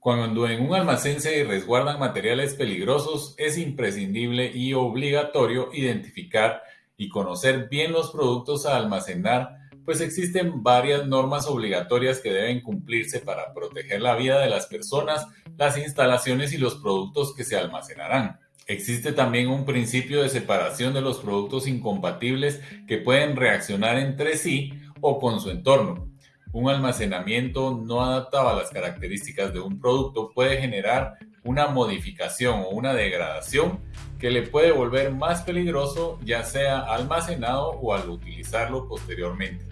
Cuando en un almacén se resguardan materiales peligrosos, es imprescindible y obligatorio identificar y conocer bien los productos a almacenar, pues existen varias normas obligatorias que deben cumplirse para proteger la vida de las personas, las instalaciones y los productos que se almacenarán. Existe también un principio de separación de los productos incompatibles que pueden reaccionar entre sí o con su entorno, un almacenamiento no adaptado a las características de un producto puede generar una modificación o una degradación que le puede volver más peligroso ya sea almacenado o al utilizarlo posteriormente.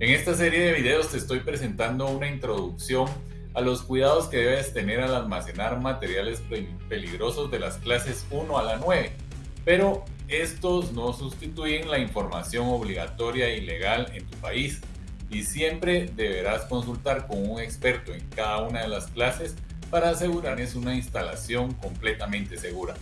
En esta serie de videos te estoy presentando una introducción a los cuidados que debes tener al almacenar materiales peligrosos de las clases 1 a la 9, pero estos no sustituyen la información obligatoria y legal en tu país y siempre deberás consultar con un experto en cada una de las clases para asegurarles una instalación completamente segura.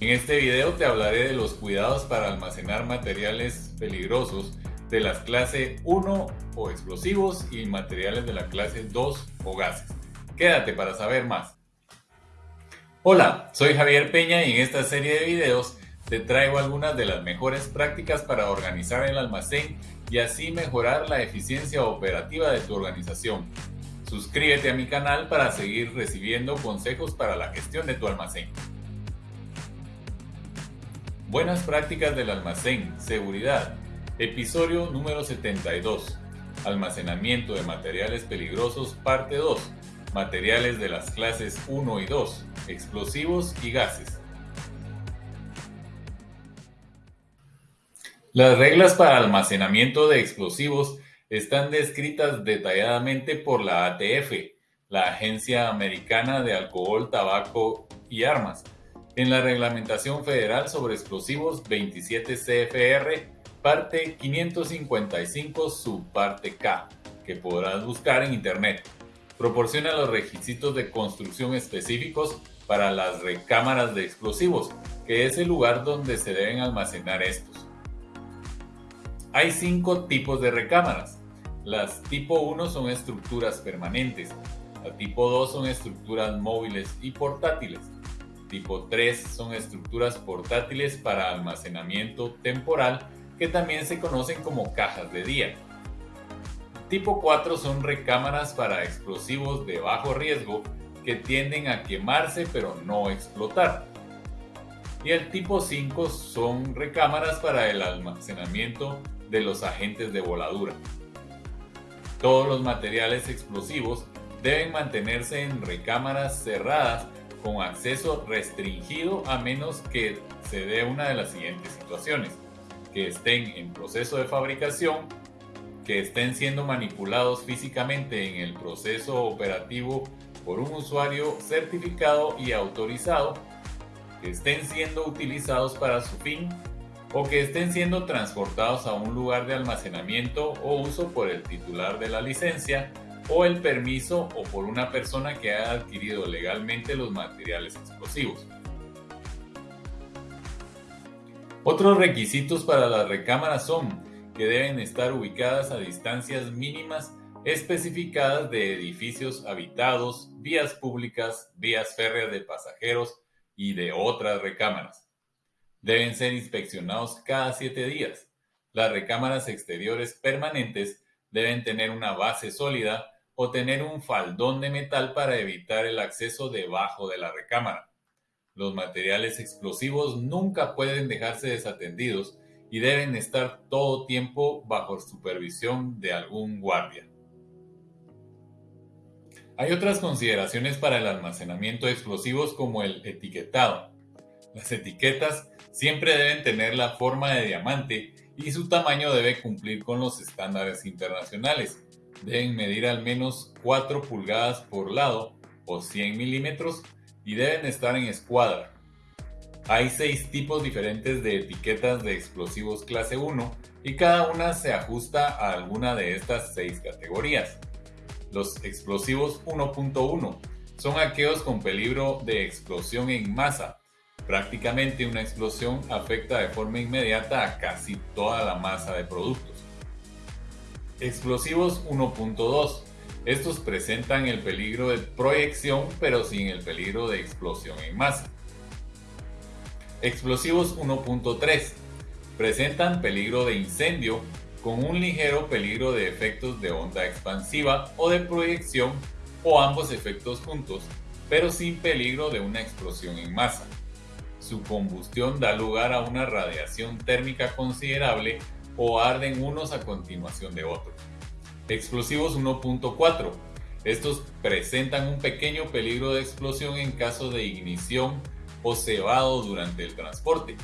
En este video te hablaré de los cuidados para almacenar materiales peligrosos de las clases 1 o explosivos y materiales de la clase 2 o gases. Quédate para saber más. Hola, soy Javier Peña y en esta serie de videos te traigo algunas de las mejores prácticas para organizar el almacén y así mejorar la eficiencia operativa de tu organización. Suscríbete a mi canal para seguir recibiendo consejos para la gestión de tu almacén. Buenas prácticas del almacén, seguridad. Episodio número 72. Almacenamiento de materiales peligrosos, parte 2. Materiales de las clases 1 y 2, explosivos y gases. Las reglas para almacenamiento de explosivos están descritas detalladamente por la ATF, la Agencia Americana de Alcohol, Tabaco y Armas, en la Reglamentación Federal sobre Explosivos 27 CFR, parte 555, subparte K, que podrás buscar en Internet. Proporciona los requisitos de construcción específicos para las recámaras de explosivos, que es el lugar donde se deben almacenar estos. Hay cinco tipos de recámaras. Las tipo 1 son estructuras permanentes. La tipo 2 son estructuras móviles y portátiles. Tipo 3 son estructuras portátiles para almacenamiento temporal que también se conocen como cajas de día. Tipo 4 son recámaras para explosivos de bajo riesgo que tienden a quemarse pero no explotar. Y el tipo 5 son recámaras para el almacenamiento de los agentes de voladura. Todos los materiales explosivos deben mantenerse en recámaras cerradas con acceso restringido a menos que se dé una de las siguientes situaciones. Que estén en proceso de fabricación, que estén siendo manipulados físicamente en el proceso operativo por un usuario certificado y autorizado, que estén siendo utilizados para su fin o que estén siendo transportados a un lugar de almacenamiento o uso por el titular de la licencia o el permiso o por una persona que haya adquirido legalmente los materiales explosivos. Otros requisitos para las recámaras son que deben estar ubicadas a distancias mínimas especificadas de edificios habitados, vías públicas, vías férreas de pasajeros y de otras recámaras Deben ser inspeccionados cada siete días. Las recámaras exteriores permanentes deben tener una base sólida o tener un faldón de metal para evitar el acceso debajo de la recámara. Los materiales explosivos nunca pueden dejarse desatendidos y deben estar todo tiempo bajo supervisión de algún guardia. Hay otras consideraciones para el almacenamiento de explosivos como el etiquetado. Las etiquetas siempre deben tener la forma de diamante y su tamaño debe cumplir con los estándares internacionales. Deben medir al menos 4 pulgadas por lado o 100 milímetros y deben estar en escuadra. Hay 6 tipos diferentes de etiquetas de explosivos clase 1 y cada una se ajusta a alguna de estas 6 categorías. Los explosivos 1.1 son aquellos con peligro de explosión en masa Prácticamente una explosión afecta de forma inmediata a casi toda la masa de productos. Explosivos 1.2. Estos presentan el peligro de proyección pero sin el peligro de explosión en masa. Explosivos 1.3 presentan peligro de incendio con un ligero peligro de efectos de onda expansiva o de proyección o ambos efectos juntos, pero sin peligro de una explosión en masa. Su combustión da lugar a una radiación térmica considerable o arden unos a continuación de otros. Explosivos 1.4. Estos presentan un pequeño peligro de explosión en caso de ignición o cebado durante el transporte,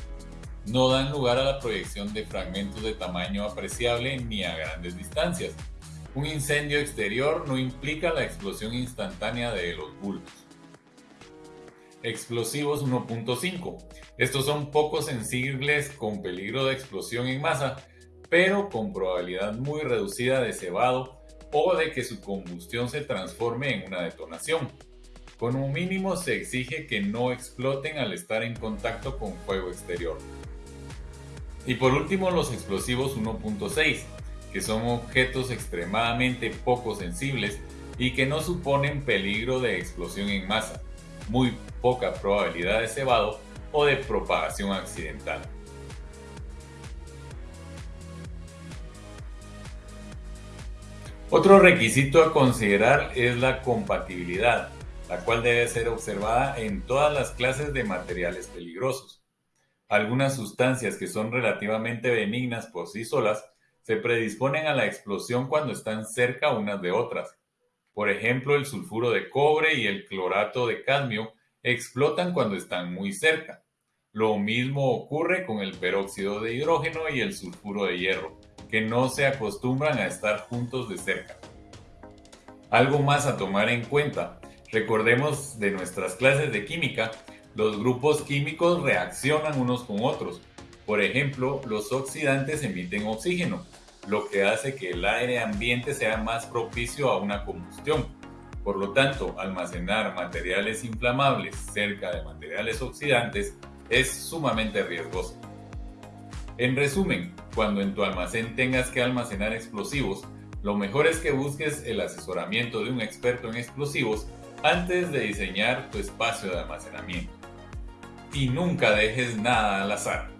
no dan lugar a la proyección de fragmentos de tamaño apreciable ni a grandes distancias. Un incendio exterior no implica la explosión instantánea de los bulbos. Explosivos 1.5. Estos son poco sensibles con peligro de explosión en masa, pero con probabilidad muy reducida de cebado o de que su combustión se transforme en una detonación. Con un mínimo se exige que no exploten al estar en contacto con fuego exterior. Y por último los explosivos 1.6, que son objetos extremadamente poco sensibles y que no suponen peligro de explosión en masa, muy poca probabilidad de cebado o de propagación accidental. Otro requisito a considerar es la compatibilidad, la cual debe ser observada en todas las clases de materiales peligrosos. Algunas sustancias que son relativamente benignas por sí solas se predisponen a la explosión cuando están cerca unas de otras. Por ejemplo, el sulfuro de cobre y el clorato de cadmio explotan cuando están muy cerca. Lo mismo ocurre con el peróxido de hidrógeno y el sulfuro de hierro, que no se acostumbran a estar juntos de cerca. Algo más a tomar en cuenta. Recordemos de nuestras clases de química los grupos químicos reaccionan unos con otros. Por ejemplo, los oxidantes emiten oxígeno, lo que hace que el aire ambiente sea más propicio a una combustión. Por lo tanto, almacenar materiales inflamables cerca de materiales oxidantes es sumamente riesgoso. En resumen, cuando en tu almacén tengas que almacenar explosivos, lo mejor es que busques el asesoramiento de un experto en explosivos antes de diseñar tu espacio de almacenamiento y nunca dejes nada al azar.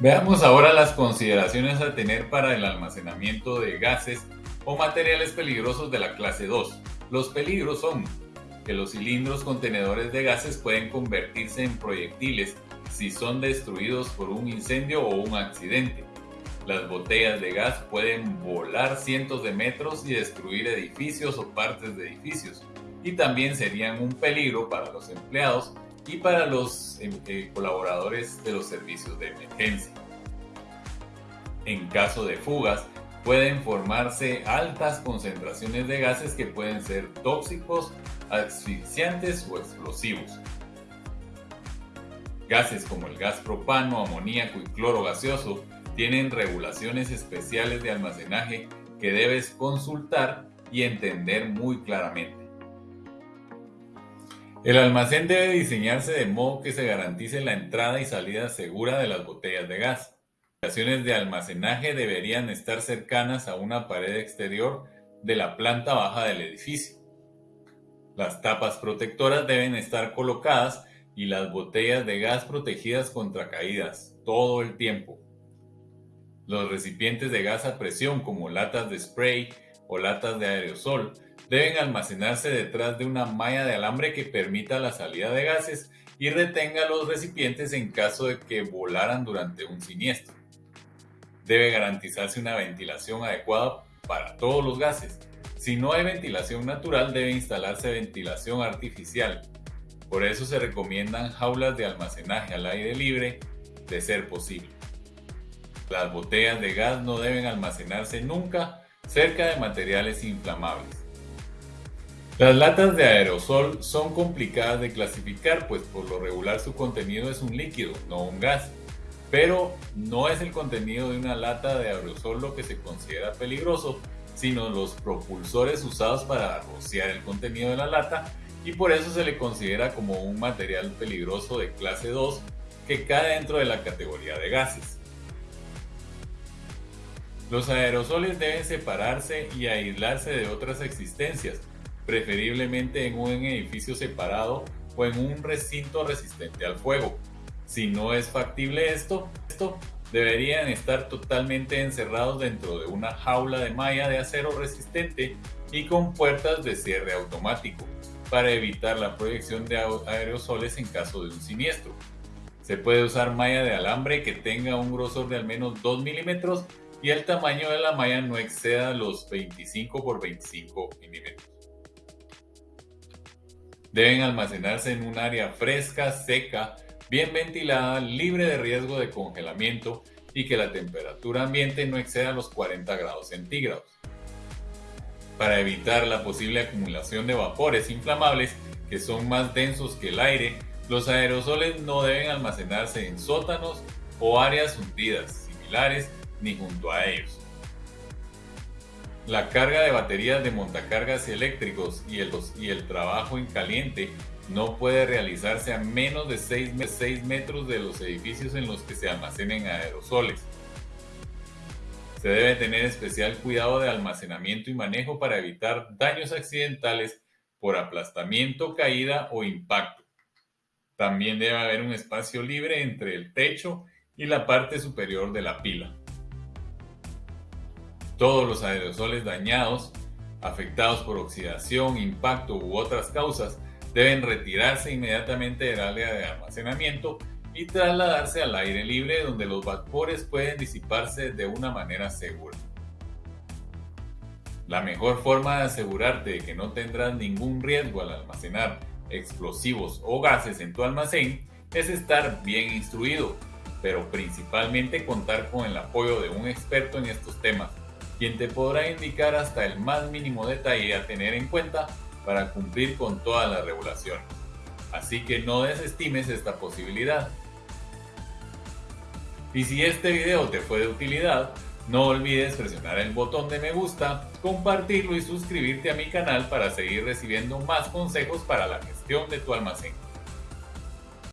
Veamos ahora las consideraciones a tener para el almacenamiento de gases o materiales peligrosos de la clase 2. Los peligros son que los cilindros contenedores de gases pueden convertirse en proyectiles si son destruidos por un incendio o un accidente. Las botellas de gas pueden volar cientos de metros y destruir edificios o partes de edificios y también serían un peligro para los empleados y para los em, eh, colaboradores de los servicios de emergencia. En caso de fugas, pueden formarse altas concentraciones de gases que pueden ser tóxicos, asfixiantes o explosivos. Gases como el gas propano, amoníaco y cloro gaseoso tienen regulaciones especiales de almacenaje que debes consultar y entender muy claramente. El almacén debe diseñarse de modo que se garantice la entrada y salida segura de las botellas de gas. Las estaciones de almacenaje deberían estar cercanas a una pared exterior de la planta baja del edificio. Las tapas protectoras deben estar colocadas y las botellas de gas protegidas contra caídas todo el tiempo. Los recipientes de gas a presión como latas de spray o latas de aerosol deben almacenarse detrás de una malla de alambre que permita la salida de gases y retenga los recipientes en caso de que volaran durante un siniestro. Debe garantizarse una ventilación adecuada para todos los gases. Si no hay ventilación natural, debe instalarse ventilación artificial. Por eso se recomiendan jaulas de almacenaje al aire libre, de ser posible. Las botellas de gas no deben almacenarse nunca cerca de materiales inflamables. Las latas de aerosol son complicadas de clasificar, pues por lo regular su contenido es un líquido, no un gas. Pero no es el contenido de una lata de aerosol lo que se considera peligroso, sino los propulsores usados para rociar el contenido de la lata y por eso se le considera como un material peligroso de clase 2 que cae dentro de la categoría de gases. Los aerosoles deben separarse y aislarse de otras existencias, preferiblemente en un edificio separado o en un recinto resistente al fuego. Si no es factible esto, esto deberían estar totalmente encerrados dentro de una jaula de malla de acero resistente y con puertas de cierre automático para evitar la proyección de aerosoles en caso de un siniestro. Se puede usar malla de alambre que tenga un grosor de al menos 2 milímetros y el tamaño de la malla no exceda los 25 por 25 milímetros. Deben almacenarse en un área fresca, seca, bien ventilada, libre de riesgo de congelamiento y que la temperatura ambiente no exceda los 40 grados centígrados. Para evitar la posible acumulación de vapores inflamables que son más densos que el aire, los aerosoles no deben almacenarse en sótanos o áreas hundidas similares ni junto a ellos. La carga de baterías de montacargas eléctricos y el, trabajo en caliente no puede realizarse a menos de 6, metros de los edificios en los que se almacenen aerosoles. Se debe tener especial cuidado de almacenamiento y manejo para evitar daños accidentales por aplastamiento, caída o impacto. También debe haber un espacio libre entre el techo y la parte superior de la pila. Todos los aerosoles dañados, afectados por oxidación, impacto u otras causas, deben retirarse inmediatamente del área de almacenamiento y trasladarse al aire libre donde los vapores pueden disiparse de una manera segura. La mejor forma de asegurarte de que no tendrás ningún riesgo al almacenar explosivos o gases en tu almacén es estar bien instruido, pero principalmente contar con el apoyo de un experto en estos temas quien te podrá indicar hasta el más mínimo detalle a tener en cuenta para cumplir con todas las regulaciones. Así que no desestimes esta posibilidad. Y si este video te fue de utilidad, no olvides presionar el botón de me gusta, compartirlo y suscribirte a mi canal para seguir recibiendo más consejos para la gestión de tu almacén.